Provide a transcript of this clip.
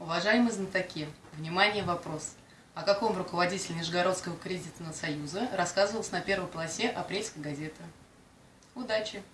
Уважаемые знатоки, внимание, вопрос. О каком руководителе Нижегородского кредитного союза рассказывалось на первой полосе апрельской газеты? Удачи!